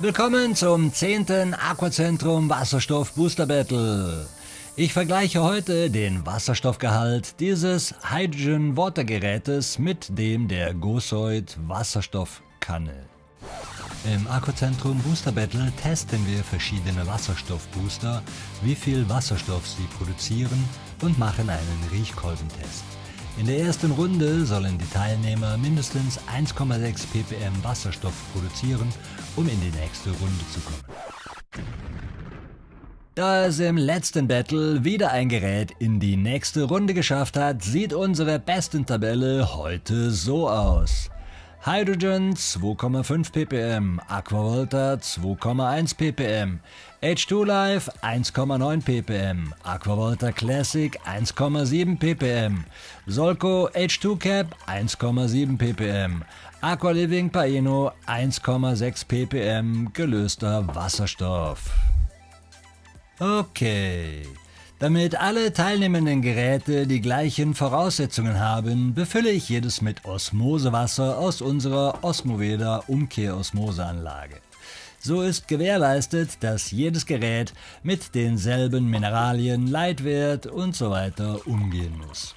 Willkommen zum 10. Aquazentrum Wasserstoff Booster Battle. Ich vergleiche heute den Wasserstoffgehalt dieses Hydrogen Water Gerätes mit dem der Gosoid Wasserstoffkanne. Im Akkuzentrum Booster Battle testen wir verschiedene Wasserstoffbooster, wie viel Wasserstoff sie produzieren und machen einen Riechkolbentest. In der ersten Runde sollen die Teilnehmer mindestens 1,6 ppm Wasserstoff produzieren, um in die nächste Runde zu kommen. Da es im letzten Battle wieder ein Gerät in die nächste Runde geschafft hat, sieht unsere besten Tabelle heute so aus. Hydrogen 2,5 ppm, Aquavolta 2,1 ppm, H2 Life 1,9 ppm, Aquavolta Classic 1,7 ppm, Solco H2 Cap 1,7 ppm, Aqua Living Paino 1,6 ppm gelöster Wasserstoff. Okay. Damit alle teilnehmenden Geräte die gleichen Voraussetzungen haben, befülle ich jedes mit Osmosewasser aus unserer Osmoveda Umkehrosmoseanlage. So ist gewährleistet, dass jedes Gerät mit denselben Mineralien, Leitwert und so weiter umgehen muss.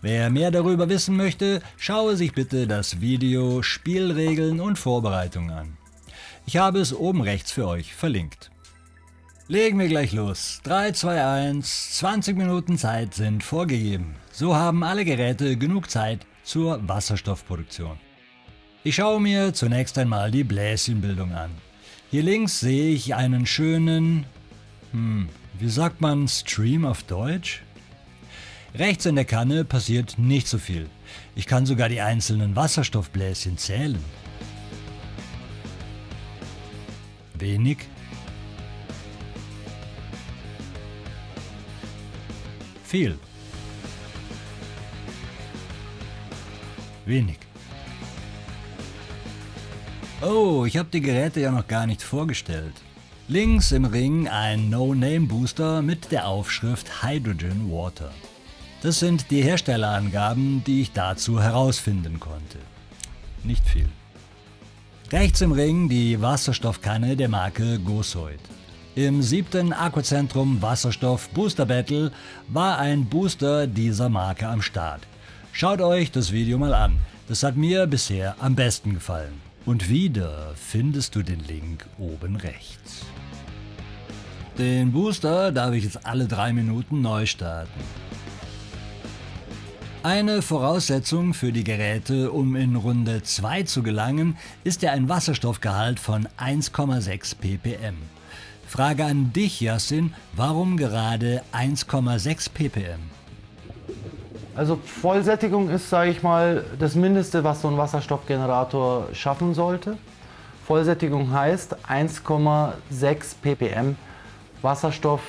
Wer mehr darüber wissen möchte, schaue sich bitte das Video Spielregeln und Vorbereitung an. Ich habe es oben rechts für euch verlinkt. Legen wir gleich los. 3, 2, 1, 20 Minuten Zeit sind vorgegeben. So haben alle Geräte genug Zeit zur Wasserstoffproduktion. Ich schaue mir zunächst einmal die Bläschenbildung an. Hier links sehe ich einen schönen, hm, wie sagt man Stream auf Deutsch? Rechts in der Kanne passiert nicht so viel. Ich kann sogar die einzelnen Wasserstoffbläschen zählen. Wenig Viel. Wenig. Oh, ich habe die Geräte ja noch gar nicht vorgestellt. Links im Ring ein No-Name-Booster mit der Aufschrift Hydrogen Water. Das sind die Herstellerangaben, die ich dazu herausfinden konnte. Nicht viel. Rechts im Ring die Wasserstoffkanne der Marke Gosoid. Im siebten Akkuzentrum Wasserstoff Booster Battle war ein Booster dieser Marke am Start. Schaut euch das Video mal an, das hat mir bisher am besten gefallen. Und wieder findest du den Link oben rechts. Den Booster darf ich jetzt alle drei Minuten neu starten. Eine Voraussetzung für die Geräte, um in Runde 2 zu gelangen, ist ja ein Wasserstoffgehalt von 1,6 ppm. Frage an dich, Yassin, warum gerade 1,6 ppm? Also Vollsättigung ist, sage ich mal, das Mindeste, was so ein Wasserstoffgenerator schaffen sollte. Vollsättigung heißt 1,6 ppm Wasserstoff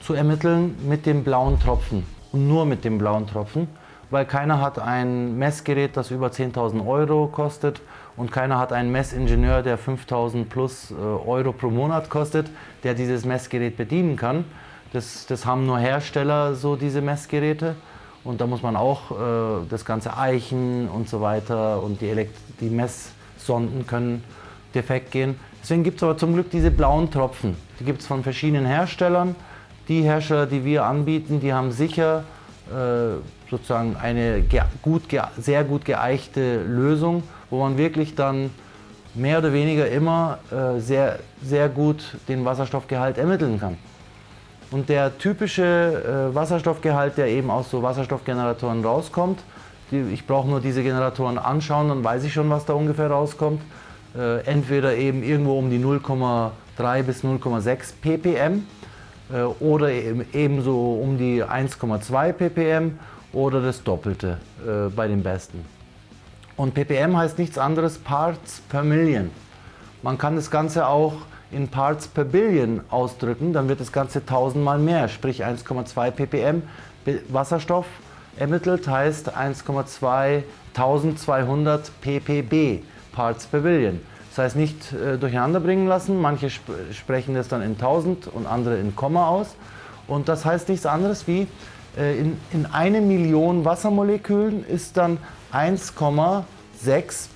zu ermitteln mit dem blauen Tropfen und nur mit dem blauen Tropfen, weil keiner hat ein Messgerät, das über 10.000 Euro kostet und keiner hat einen Messingenieur, der 5000 plus äh, Euro pro Monat kostet, der dieses Messgerät bedienen kann. Das, das haben nur Hersteller, so diese Messgeräte. Und da muss man auch äh, das ganze Eichen und so weiter und die, Elekt die Messsonden können defekt gehen. Deswegen gibt es aber zum Glück diese blauen Tropfen. Die gibt es von verschiedenen Herstellern. Die Hersteller, die wir anbieten, die haben sicher sozusagen eine gut, sehr gut geeichte Lösung wo man wirklich dann mehr oder weniger immer äh, sehr, sehr gut den Wasserstoffgehalt ermitteln kann. Und der typische äh, Wasserstoffgehalt, der eben aus so Wasserstoffgeneratoren rauskommt, ich brauche nur diese Generatoren anschauen, dann weiß ich schon, was da ungefähr rauskommt. Äh, entweder eben irgendwo um die 0,3 bis 0,6 ppm äh, oder eben, ebenso um die 1,2 ppm oder das Doppelte äh, bei den besten. Und ppm heißt nichts anderes Parts per Million. Man kann das Ganze auch in Parts per Billion ausdrücken, dann wird das Ganze tausendmal mehr, sprich 1,2 ppm Wasserstoff ermittelt heißt 1,2 1200 ppb Parts per Billion. Das heißt nicht äh, durcheinander bringen lassen, manche sp sprechen das dann in 1000 und andere in Komma aus. Und das heißt nichts anderes wie äh, in, in eine Million Wassermolekülen ist dann 1,6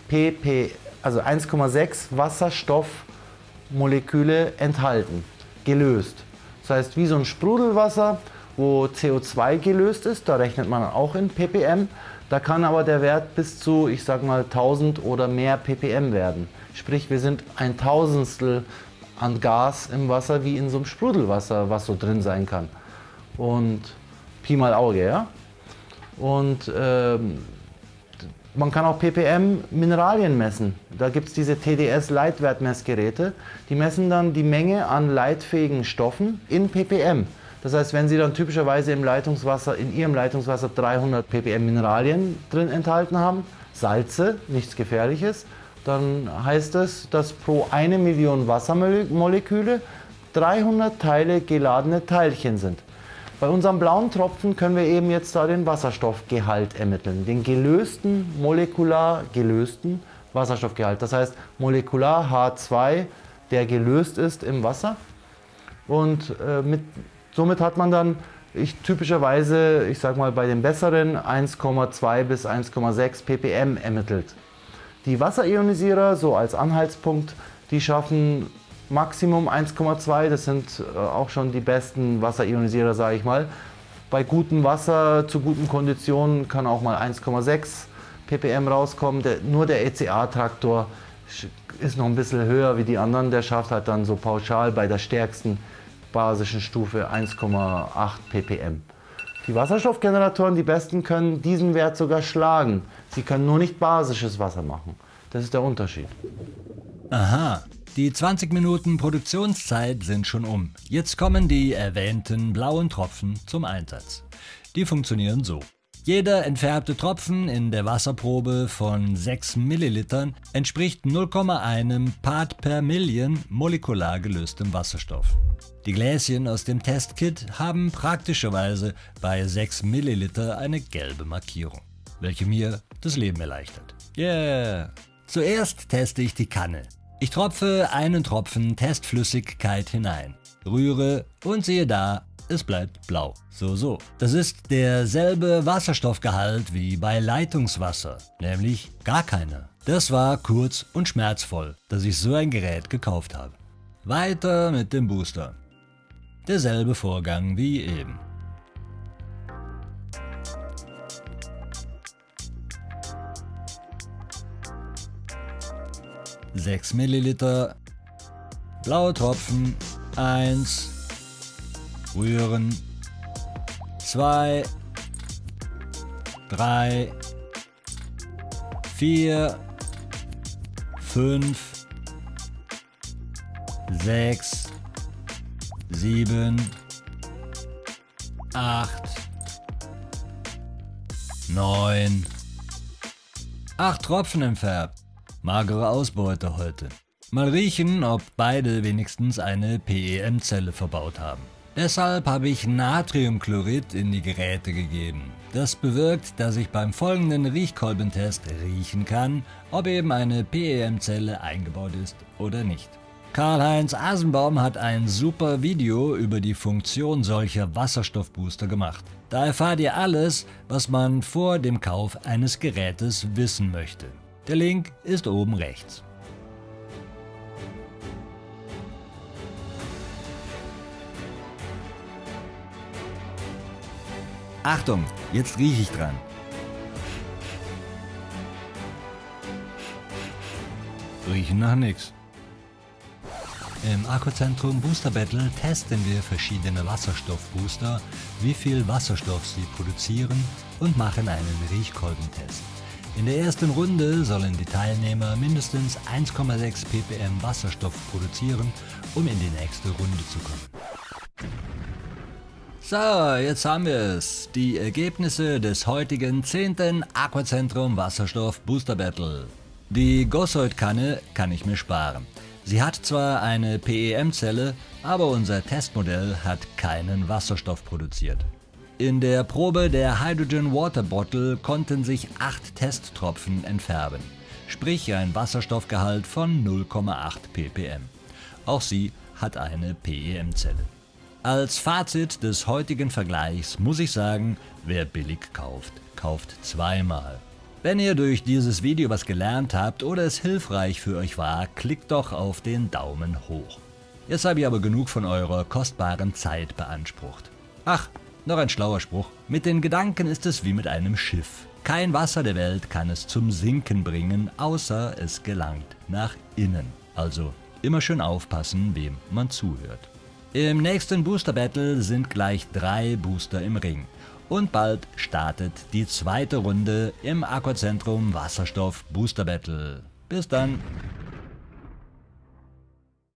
pp, also 1,6 Wasserstoff Moleküle enthalten, gelöst. Das heißt, wie so ein Sprudelwasser, wo CO2 gelöst ist, da rechnet man auch in ppm. Da kann aber der Wert bis zu, ich sag mal, 1000 oder mehr ppm werden. Sprich, wir sind ein Tausendstel an Gas im Wasser wie in so einem Sprudelwasser, was so drin sein kann. Und Pi mal Auge, ja. Und ähm, man kann auch ppm Mineralien messen. Da gibt es diese TDS-Leitwertmessgeräte. Die messen dann die Menge an leitfähigen Stoffen in ppm. Das heißt, wenn Sie dann typischerweise im Leitungswasser, in Ihrem Leitungswasser 300 ppm Mineralien drin enthalten haben, Salze, nichts Gefährliches, dann heißt es, dass pro eine Million Wassermoleküle 300 Teile geladene Teilchen sind. Bei unserem blauen Tropfen können wir eben jetzt da den Wasserstoffgehalt ermitteln, den gelösten, molekular gelösten Wasserstoffgehalt. Das heißt molekular H2, der gelöst ist im Wasser. Und äh, mit, somit hat man dann ich, typischerweise, ich sage mal bei den besseren, 1,2 bis 1,6 ppm ermittelt. Die Wasserionisierer, so als Anhaltspunkt, die schaffen Maximum 1,2, das sind äh, auch schon die besten Wasserionisierer, sage ich mal. Bei gutem Wasser, zu guten Konditionen kann auch mal 1,6 ppm rauskommen. Der, nur der ECA-Traktor ist noch ein bisschen höher wie die anderen. Der schafft halt dann so pauschal bei der stärksten basischen Stufe 1,8 ppm. Die Wasserstoffgeneratoren, die besten, können diesen Wert sogar schlagen. Sie können nur nicht basisches Wasser machen. Das ist der Unterschied. Aha, die 20 Minuten Produktionszeit sind schon um. Jetzt kommen die erwähnten blauen Tropfen zum Einsatz. Die funktionieren so. Jeder entfärbte Tropfen in der Wasserprobe von 6 Millilitern entspricht 0,1 Part per Million molekular gelöstem Wasserstoff. Die Gläschen aus dem Testkit haben praktischerweise bei 6 Milliliter eine gelbe Markierung, welche mir das Leben erleichtert. Yeah! Zuerst teste ich die Kanne. Ich tropfe einen Tropfen Testflüssigkeit hinein, rühre und sehe da, es bleibt blau. So, so. Das ist derselbe Wasserstoffgehalt wie bei Leitungswasser, nämlich gar keiner. Das war kurz und schmerzvoll, dass ich so ein Gerät gekauft habe. Weiter mit dem Booster. Derselbe Vorgang wie eben. 6 Milliliter, blaue Tropfen 1, rühren 2, 3, 4, 5, 6, 7, 8, 9, 8 Tropfen entfärbt. Magere Ausbeute heute. Mal riechen, ob beide wenigstens eine PEM-Zelle verbaut haben. Deshalb habe ich Natriumchlorid in die Geräte gegeben. Das bewirkt, dass ich beim folgenden Riechkolbentest riechen kann, ob eben eine PEM-Zelle eingebaut ist oder nicht. Karl-Heinz Asenbaum hat ein super Video über die Funktion solcher Wasserstoffbooster gemacht. Da erfahrt ihr alles, was man vor dem Kauf eines Gerätes wissen möchte. Der Link ist oben rechts. Achtung, jetzt rieche ich dran. Riechen nach nichts. Im Akkuzentrum Booster Battle testen wir verschiedene Wasserstoffbooster, wie viel Wasserstoff sie produzieren und machen einen Riechkolbentest. In der ersten Runde sollen die Teilnehmer mindestens 1,6 ppm Wasserstoff produzieren, um in die nächste Runde zu kommen. So, jetzt haben wir es. Die Ergebnisse des heutigen 10. Aquazentrum Wasserstoff Booster Battle. Die Gossoid-Kanne kann ich mir sparen. Sie hat zwar eine PEM-Zelle, aber unser Testmodell hat keinen Wasserstoff produziert. In der Probe der Hydrogen Water Bottle konnten sich 8 Testtropfen entfärben, sprich ein Wasserstoffgehalt von 0,8 ppm. Auch sie hat eine PEM-Zelle. Als Fazit des heutigen Vergleichs muss ich sagen, wer billig kauft, kauft zweimal. Wenn ihr durch dieses Video was gelernt habt oder es hilfreich für euch war, klickt doch auf den Daumen hoch. Jetzt habe ich aber genug von eurer kostbaren Zeit beansprucht. Ach, noch ein schlauer Spruch. Mit den Gedanken ist es wie mit einem Schiff. Kein Wasser der Welt kann es zum Sinken bringen, außer es gelangt nach innen. Also immer schön aufpassen, wem man zuhört. Im nächsten Booster Battle sind gleich drei Booster im Ring. Und bald startet die zweite Runde im Aquazentrum Wasserstoff Booster Battle. Bis dann!